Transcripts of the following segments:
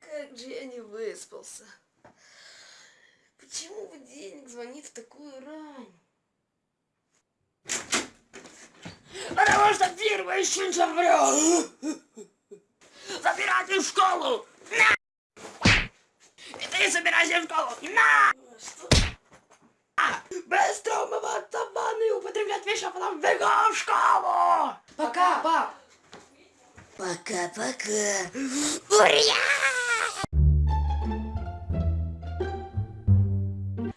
Как же я не выспался. Почему будильник звонит в такую рань? Потому что фирма еще не забрал. Забирайте в школу! На! И ты собирайся в школу! На! Что? Быстро умываться в ванной и употреблять вещи, а потом бегом в школу! Пока, пап. Пока-пока. Ура!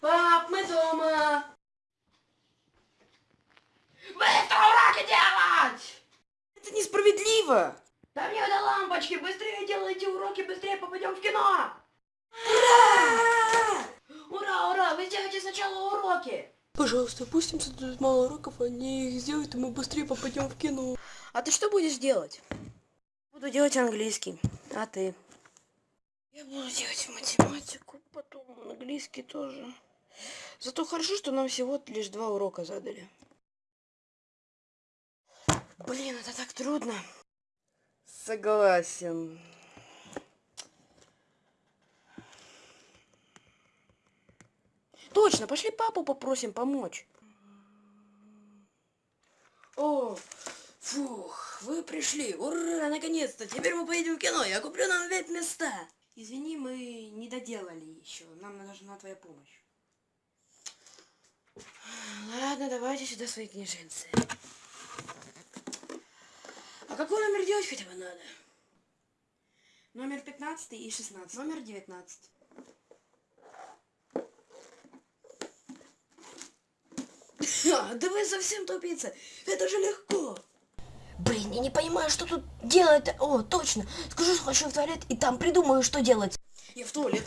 Пап, мы дома. Быстро уроки делать! Это несправедливо. Да мне до лампочки! Быстрее делайте уроки, быстрее попадем в кино! Ура! Ура, ура! Вы сделайте сначала уроки! Пожалуйста, пусть им задают мало уроков, они их сделают, и мы быстрее попадем в кино. А ты что будешь делать? Буду делать английский. А ты? Я буду делать математику, потом английский тоже. Зато хорошо, что нам всего лишь два урока задали. Блин, это так трудно. Согласен. Точно, пошли папу попросим помочь. О, фух, вы пришли. Ура, наконец-то. Теперь мы поедем в кино. Я куплю нам вип места. Извини, мы не доделали еще. Нам нужна твоя помощь. Ладно, давайте сюда свои книженцы. А какой номер делать хотя бы надо? Номер 15 и 16. Номер 19. Да вы совсем тупица. Это же легко. Блин, я не понимаю, что тут делать. О, точно. Скажу, что хочу в туалет, и там придумаю, что делать. Я в туалет.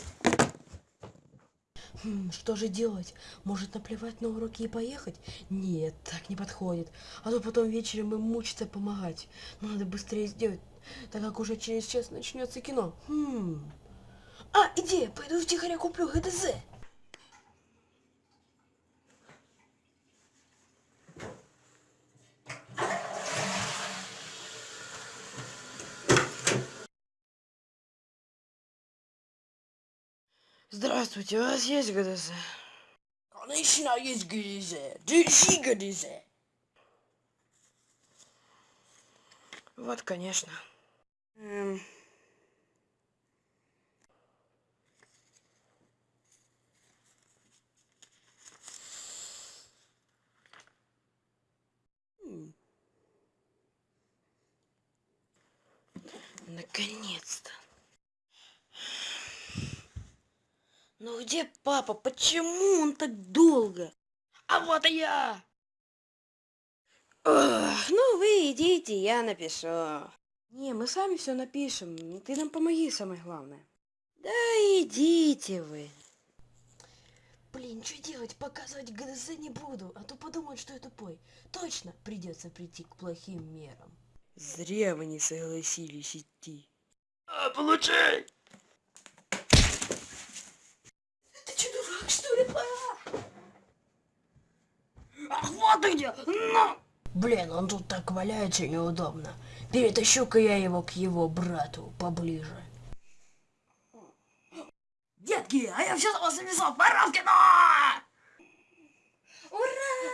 Хм, что же делать? Может наплевать на уроки и поехать? Нет, так не подходит. А то потом вечером им мучиться помогать. Но надо быстрее сделать, так как уже через час начнется кино. Хм. А, идея, пойду втихаря куплю ГДЗ. Здравствуйте, у вас есть ГДЗ? Конечно, есть ГДЗ. Держи ГДЗ. Вот, конечно. Эм. Наконец-то. Ну где папа? Почему он так долго? А вот и я. Ох, ну вы идите, я напишу. Не, мы сами все напишем. Ты нам помоги, самое главное. Да идите вы. Блин, что делать? Показывать ГДЗ не буду, а то подумают, что я тупой. Точно придется прийти к плохим мерам. Зря вы не согласились идти. А, получай. Что это? Ах, вот где! На! Блин, он тут так валяется неудобно. Перетащу-ка я его к его брату поближе. Детки, а я все за вас написал, Баранкина! Ура!